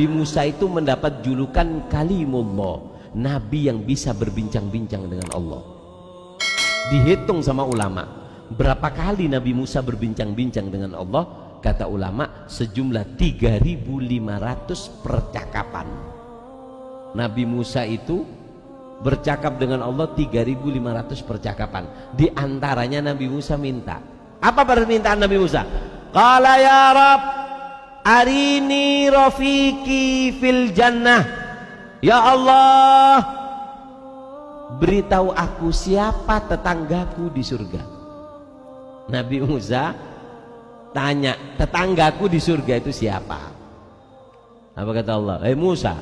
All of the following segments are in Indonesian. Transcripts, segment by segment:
Nabi Musa itu mendapat julukan kalimullah Nabi yang bisa berbincang-bincang dengan Allah. Dihitung sama ulama berapa kali Nabi Musa berbincang-bincang dengan Allah? Kata ulama sejumlah 3500 percakapan. Nabi Musa itu bercakap dengan Allah 3500 percakapan. Di antaranya Nabi Musa minta. Apa permintaan Nabi Musa? Qala ya Rab arini rafiki fil jannah. Ya Allah beritahu aku siapa tetanggaku di surga. Nabi Musa tanya tetanggaku di surga itu siapa? Apa kata Allah? Eh Musa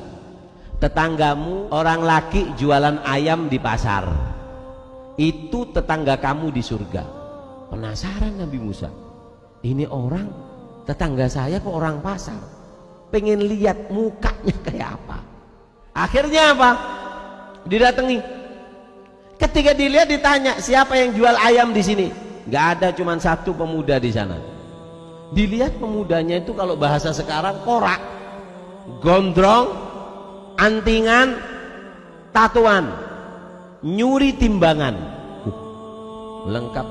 tetanggamu orang laki jualan ayam di pasar. Itu tetangga kamu di surga. Penasaran Nabi Musa ini orang tetangga saya kok orang pasar. Pengen lihat mukanya kayak apa. Akhirnya apa? Didatangi. Ketika dilihat ditanya siapa yang jual ayam di sini? Nggak ada cuma satu pemuda di sana. Dilihat pemudanya itu kalau bahasa sekarang korak gondrong antingan tatuan nyuri timbangan. Uh, lengkap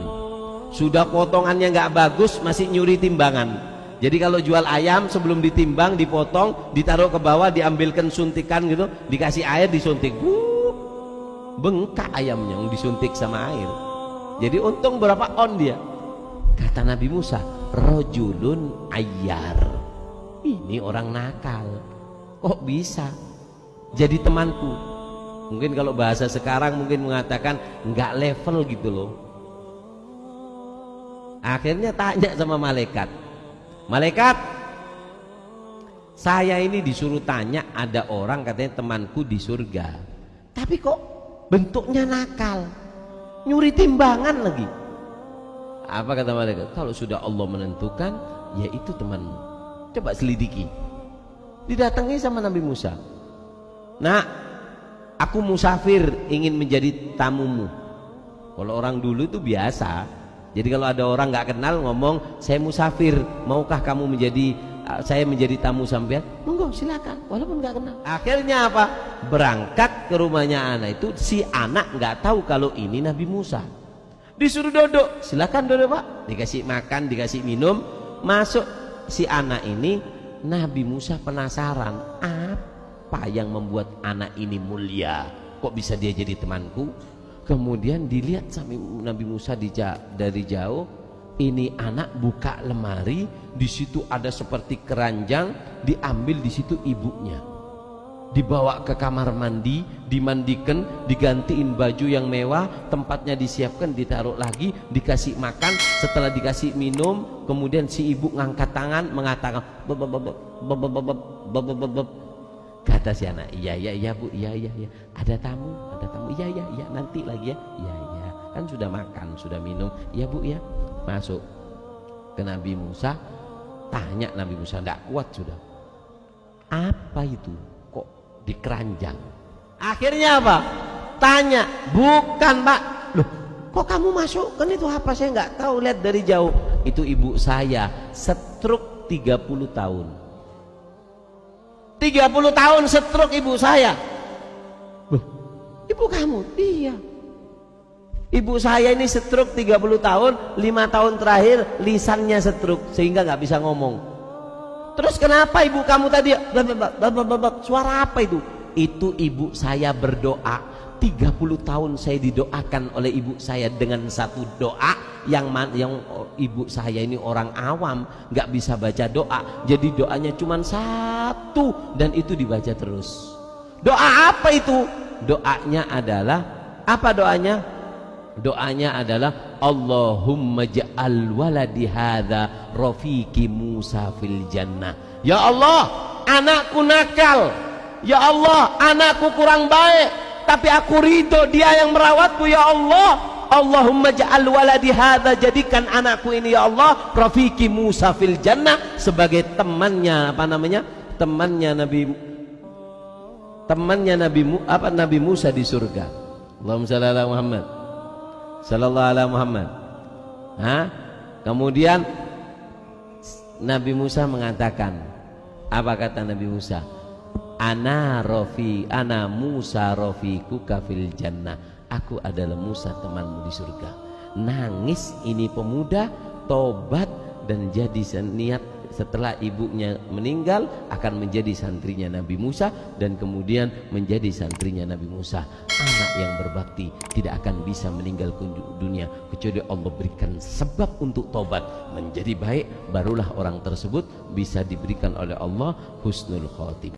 sudah potongannya nggak bagus masih nyuri timbangan jadi kalau jual ayam sebelum ditimbang, dipotong, ditaruh ke bawah, diambilkan suntikan gitu, dikasih air disuntik. Uh, bengkak ayamnya yang disuntik sama air. Jadi untung berapa on dia? Kata Nabi Musa, rojulun ayar. Ini orang nakal. Kok bisa? Jadi temanku. Mungkin kalau bahasa sekarang mungkin mengatakan nggak level gitu loh. Akhirnya tanya sama malaikat, Malaikat Saya ini disuruh tanya Ada orang katanya temanku di surga. Tapi kok bentuknya nakal Nyuri timbangan lagi. Apa kata malaikat? Kalau sudah Allah menentukan Ya itu temanmu. Coba selidiki. Didatangi sama Nabi Musa. Nah Aku musafir ingin menjadi tamumu. Kalau orang dulu itu biasa jadi kalau ada orang nggak kenal ngomong, saya musafir, maukah kamu menjadi saya menjadi tamu sampean? Monggo silakan, walaupun nggak kenal. Akhirnya apa? Berangkat ke rumahnya anak itu si anak nggak tahu kalau ini Nabi Musa. Disuruh duduk, silakan duduk pak. Dikasih makan, dikasih minum, masuk si anak ini Nabi Musa penasaran apa yang membuat anak ini mulia? Kok bisa dia jadi temanku? Kemudian dilihat sampai Nabi Musa dari jauh ini anak buka lemari di situ ada seperti keranjang diambil di situ ibunya dibawa ke kamar mandi dimandikan digantiin baju yang mewah tempatnya disiapkan ditaruh lagi dikasih makan setelah dikasih minum kemudian si ibu ngangkat tangan mengatakan kata si anak iya iya iya bu iya iya iya. Ada tamu ada tamu. Iya iya iya nanti lagi ya. Iya iya kan sudah makan sudah minum. Iya bu ya masuk ke Nabi Musa tanya Nabi Musa tidak kuat sudah. Apa itu? Kok di keranjang akhirnya apa? Tanya bukan pak. Loh kok kamu masuk? Kan itu apa saya nggak tahu lihat dari jauh. Itu ibu saya setruk 30 tahun 30 tahun stroke ibu saya. Loh, ibu kamu? iya. Ibu saya ini stroke 30 tahun 5 tahun terakhir lisannya stroke sehingga nggak bisa ngomong. Terus kenapa ibu kamu tadi? Suara apa itu? itu ibu saya berdoa. 30 tahun saya didoakan oleh ibu saya dengan satu doa yang yang ibu saya ini orang awam nggak bisa baca doa. Jadi doanya cuma satu dan itu dibaca terus. Doa apa itu? Doanya adalah apa doanya? Doanya adalah Allahumma ja'al waladi hadha rafiqi Musa fil jannah. Ya Allah anakku nakal. Ya Allah anakku kurang baik. Tapi aku ridho dia yang merawatku ya Allah. Allahumma ja'al waladi hadha jadikan anakku ini ya Allah Rafiki Musa fil jannah sebagai temannya apa namanya temannya Nabi temannya Nabi apa Nabi Musa di surga? Allahumma salli ala Muhammad. Sallallahu ala Muhammad. Ha? kemudian Nabi Musa mengatakan apa kata Nabi Musa? Ana rofi ana Musa rofiku kafil jannah. Aku adalah Musa temanmu di surga. Nangis ini pemuda tobat dan jadi niat setelah ibunya meninggal akan menjadi santrinya Nabi Musa dan kemudian menjadi santrinya Nabi Musa. Anak yang berbakti tidak akan bisa meninggal dunia kecuali Allah berikan sebab untuk tobat menjadi baik barulah orang tersebut bisa diberikan oleh Allah husnul khotimah